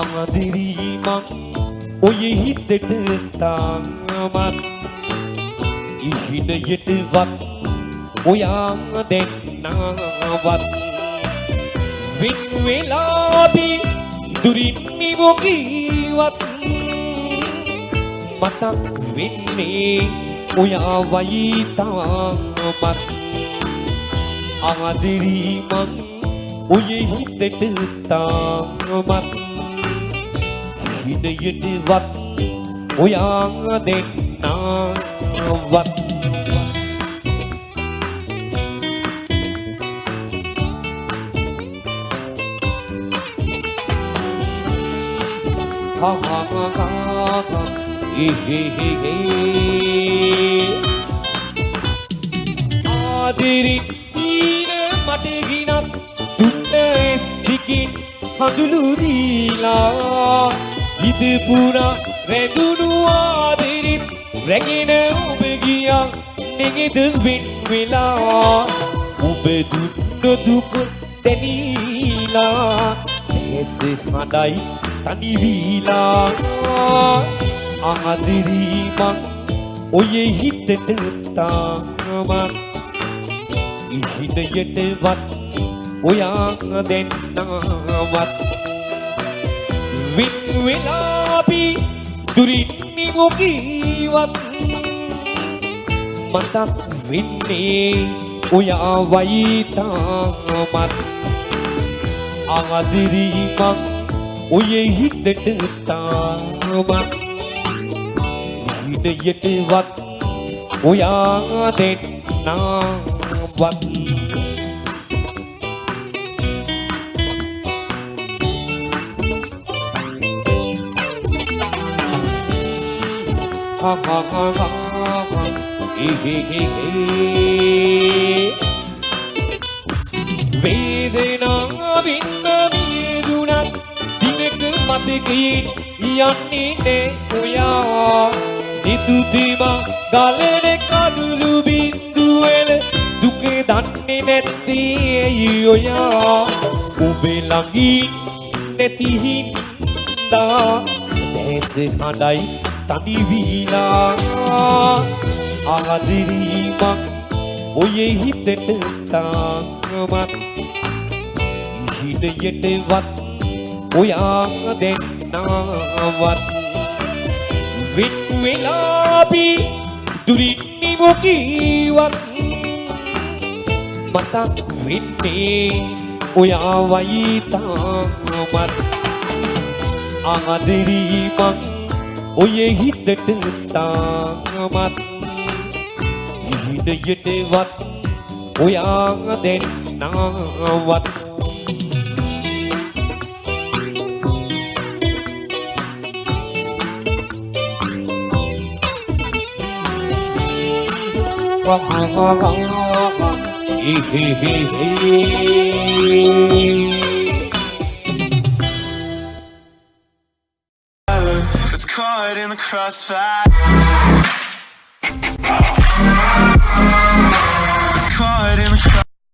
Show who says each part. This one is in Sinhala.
Speaker 1: අමදිරීමක් ඔය හිතට තාමත් ඉහිනයටවත් ඔයා දෙන්නවත් වෙන් වෙලාදී දුරින් නිමොකීවත් මතක් වෙන්නේ ඔයා වයි තාමත් ආදරීමක් ඔය හිතට තාමත්. හිනයටවත් ඔයා දෙන්නවත්. ha ha ha ha ha he he he he ආදිරි ඊන මට ගිනක් දුන්න එස් දිකින් හඳුළු දීලා ඉද පුරා රැඳුණු ආදිරිත් රැගෙන ඔබ ගියා නෙගෙද වෙන් වෙලා ඔබ දුන්න දුක දැනීලා ඇස හඬයි තනි වීලා ආදිරීමක් ඔය හිතට තාමත්. ඉහිනයටවත් ඔයා දෙන්නවත් වින් වෙලාපි දුරින් නිමොකීවත් මතක් වෙන්නේ ඔයා වයිතාමත් ආදිරීමක් ඔය හිතට තාමත්. හිනයටවත් ඔයා දෙන්නවත් ha ha ha ha ha he he he he වේදනාවින් මිදුණත් දිනක මතකයෙන් යන්නේ නේ ඔයා. නිදුදිම ගලන කඩුළු බින්දුවල දුක දන්නේ නැති ඇයි ඔයා. ඔබේ ළඟින් නැති හින්දා දැස හඬයි තනි වීලා. ආදිරීමක් ඔය හිතට තාමත් හිනයටවත් ඔයා දෙන්නවත්. වින් වෙලාපි දුරින් නිමොකීවත් මතක් වෙන්නේ ඔයා වයිතාමත් ආදරීමක් ඔය හිතට තාමත්. හිනයටවත් ඔයා දෙන්නවත්
Speaker 2: It's It's caught in the crossfire.